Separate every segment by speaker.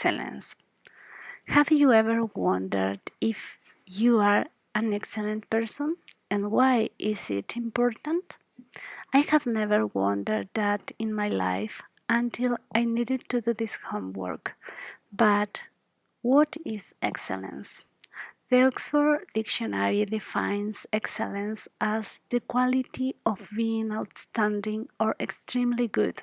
Speaker 1: excellence. Have you ever wondered if you are an excellent person and why is it important? I have never wondered that in my life until I needed to do this homework. But what is excellence? The Oxford Dictionary defines excellence as the quality of being outstanding or extremely good.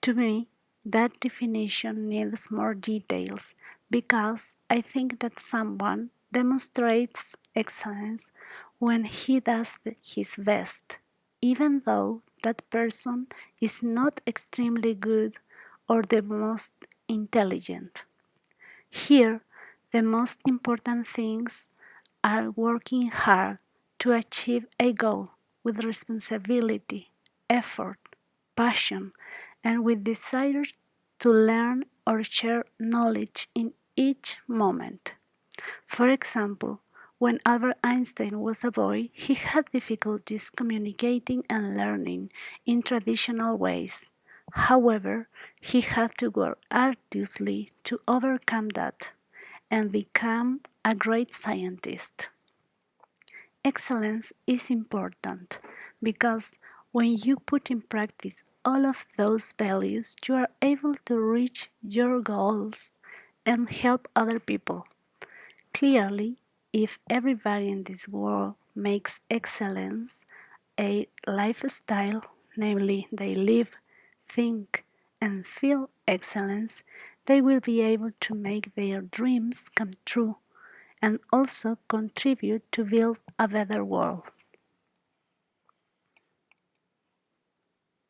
Speaker 1: To me, that definition needs more details because I think that someone demonstrates excellence when he does his best, even though that person is not extremely good or the most intelligent. Here, the most important things are working hard to achieve a goal with responsibility, effort, passion, and with desire to learn or share knowledge in each moment. For example, when Albert Einstein was a boy, he had difficulties communicating and learning in traditional ways. However, he had to work arduously to overcome that and become a great scientist. Excellence is important because when you put in practice all of those values, you are able to reach your goals and help other people. Clearly, if everybody in this world makes excellence a lifestyle, namely they live, think, and feel excellence, they will be able to make their dreams come true and also contribute to build a better world.